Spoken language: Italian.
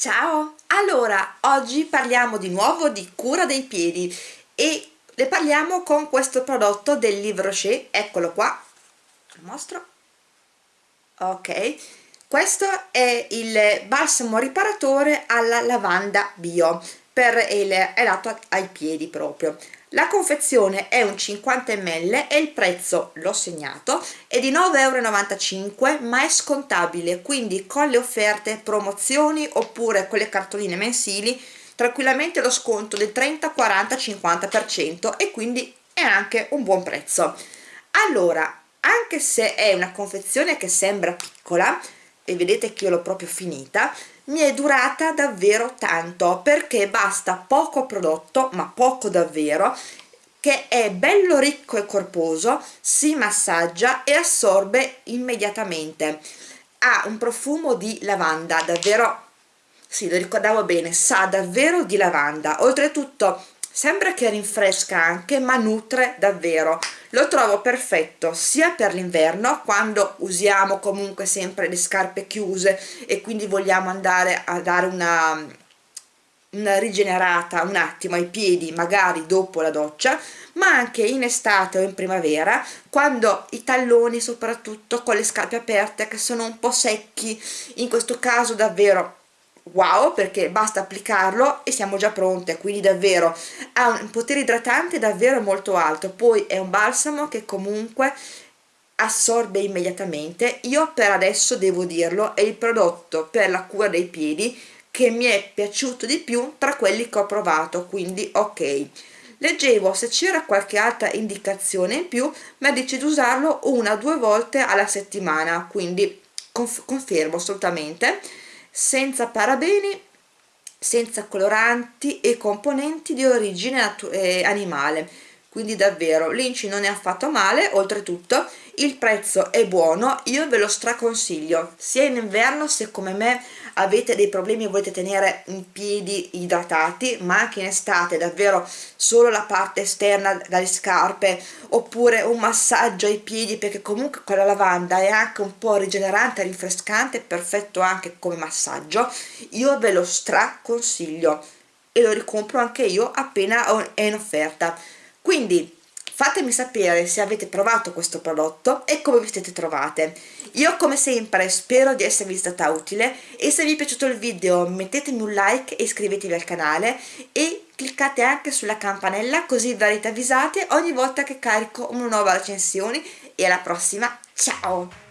Ciao! Allora, oggi parliamo di nuovo di cura dei piedi e ne parliamo con questo prodotto del Livre Rocher, eccolo qua, lo mostro, ok, questo è il balsamo riparatore alla lavanda bio, per il, è dato ai piedi proprio, la confezione è un 50 ml e il prezzo, l'ho segnato, è di 9,95 euro ma è scontabile, quindi con le offerte, promozioni oppure con le cartoline mensili tranquillamente lo sconto del 30, 40, 50% e quindi è anche un buon prezzo. Allora, anche se è una confezione che sembra piccola, e vedete che io l'ho proprio finita, mi è durata davvero tanto perché basta poco prodotto ma poco davvero che è bello ricco e corposo si massaggia e assorbe immediatamente. Ha un profumo di lavanda davvero sì lo ricordavo bene sa davvero di lavanda. Oltretutto sembra che rinfresca anche ma nutre davvero. Lo trovo perfetto sia per l'inverno quando usiamo comunque sempre le scarpe chiuse e quindi vogliamo andare a dare una, una rigenerata un attimo ai piedi magari dopo la doccia ma anche in estate o in primavera quando i talloni soprattutto con le scarpe aperte che sono un po' secchi in questo caso davvero wow perché basta applicarlo e siamo già pronte quindi davvero ha un potere idratante davvero molto alto. Poi è un balsamo che comunque assorbe immediatamente. Io per adesso devo dirlo è il prodotto per la cura dei piedi che mi è piaciuto di più tra quelli che ho provato quindi ok. Leggevo se c'era qualche altra indicazione in più ma dice di usarlo una o due volte alla settimana quindi conf confermo assolutamente senza parabeni, senza coloranti e componenti di origine eh, animale quindi davvero l'inci non è affatto male oltretutto il prezzo è buono io ve lo straconsiglio sia in inverno se come me avete dei problemi e volete tenere i piedi idratati ma anche in estate davvero solo la parte esterna dalle scarpe oppure un massaggio ai piedi perché comunque con la lavanda è anche un po' rigenerante rinfrescante perfetto anche come massaggio io ve lo straconsiglio e lo ricompro anche io appena è in offerta quindi fatemi sapere se avete provato questo prodotto e come vi siete trovate. Io come sempre spero di esservi stata utile e se vi è piaciuto il video mettetemi un like e iscrivetevi al canale e cliccate anche sulla campanella così verrete avvisate ogni volta che carico una nuova recensione. E alla prossima ciao